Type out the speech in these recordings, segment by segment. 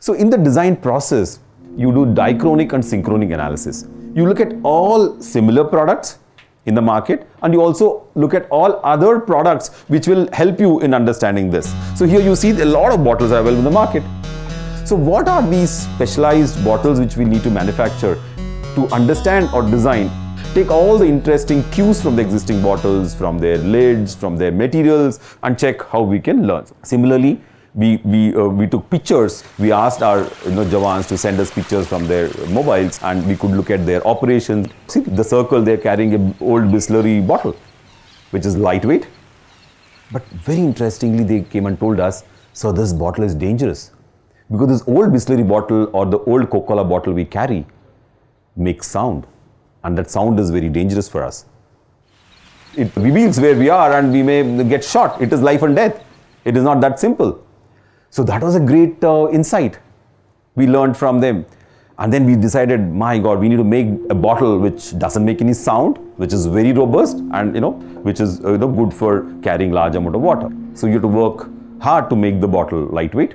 So in the design process, you do diachronic and synchronic analysis. You look at all similar products in the market and you also look at all other products which will help you in understanding this. So here you see a lot of bottles are available in the market. So what are these specialized bottles which we need to manufacture to understand or design take all the interesting cues from the existing bottles, from their lids, from their materials and check how we can learn. Similarly, we, we, uh, we took pictures. We asked our you know, Jawans to send us pictures from their mobiles and we could look at their operations. See the circle, they're carrying an old Bisleri bottle, which is lightweight. But very interestingly, they came and told us, so this bottle is dangerous. Because this old Bisleri bottle or the old Coca-Cola bottle we carry makes sound. And that sound is very dangerous for us. It reveals where we are and we may get shot. It is life and death. It is not that simple. So that was a great uh, insight we learned from them. And then we decided, my God, we need to make a bottle which doesn't make any sound, which is very robust and, you know, which is, uh, you know, good for carrying large amount of water. So you have to work hard to make the bottle lightweight.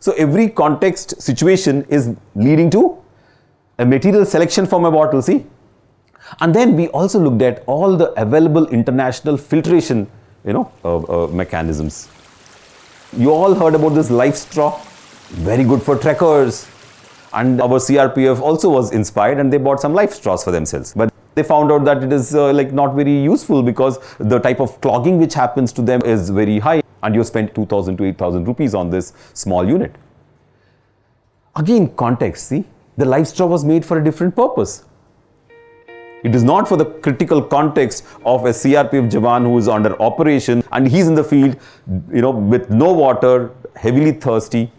So every context situation is leading to a material selection for my bottle, see? And then we also looked at all the available international filtration, you know, uh, uh, mechanisms. You all heard about this LifeStraw? very good for trekkers. And our CRPF also was inspired and they bought some LifeStraws for themselves. But they found out that it is uh, like not very useful because the type of clogging which happens to them is very high and you spend 2000 to 8000 rupees on this small unit. Again, context, see, the LifeStraw was made for a different purpose. It is not for the critical context of a CRPF Jawan who is under operation and he's in the field, you know, with no water, heavily thirsty.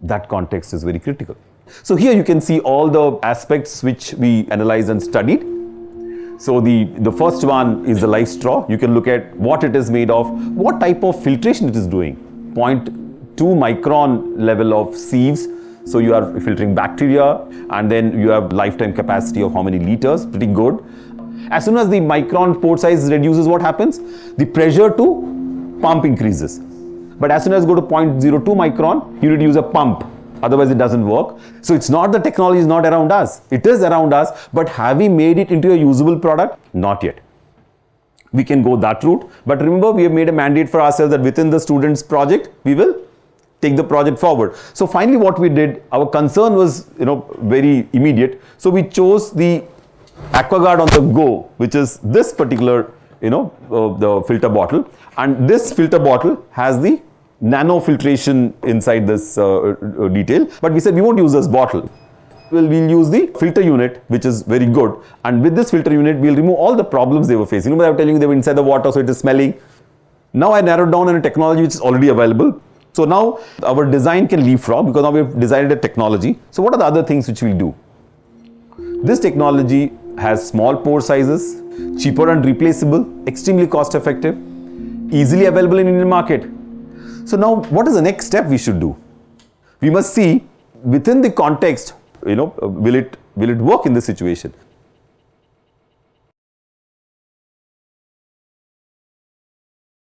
That context is very critical. So here you can see all the aspects which we analyzed and studied. So the, the first one is the LifeStraw. You can look at what it is made of, what type of filtration it is doing. 0.2 micron level of sieves so you are filtering bacteria and then you have lifetime capacity of how many liters, pretty good. As soon as the micron pore size reduces, what happens? The pressure to pump increases. But as soon as you go to 0.02 micron, you need to use a pump. Otherwise, it doesn't work. So it's not the technology is not around us. It is around us, but have we made it into a usable product? Not yet. We can go that route. But remember, we have made a mandate for ourselves that within the students project, we will take the project forward. So finally what we did, our concern was, you know, very immediate. So we chose the AquaGuard on the go, which is this particular, you know, uh, the filter bottle. And this filter bottle has the nano filtration inside this uh, uh, detail. But we said we won't use this bottle. Well, use the filter unit, which is very good. And with this filter unit, we'll remove all the problems they were facing. Know, I was telling you they were inside the water, so it is smelling. Now I narrowed down on a technology which is already available. So now our design can leapfrog because now we've designed a technology. So what are the other things which we'll do? This technology has small pore sizes, cheaper and replaceable, extremely cost effective, easily available in Indian market. So now what is the next step we should do? We must see within the context, you know, uh, will it, will it work in this situation?